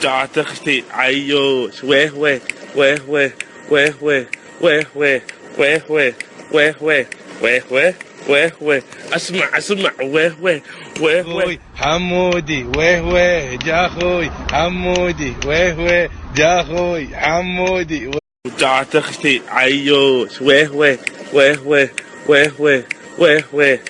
رجعت عيوش ويه ويه ويه ويه ويه ويه ويه ويه ويه ويه ويه ويه ويه ويه ويه ويه اسمع اسمع ويه ويه ويه ويه حمودي ويه ويه جا أخوي حمودي ويه ويه جا أخوي حمودي رجعت عيوش ويه ويه ويه ويه ويه ويه ويه ويه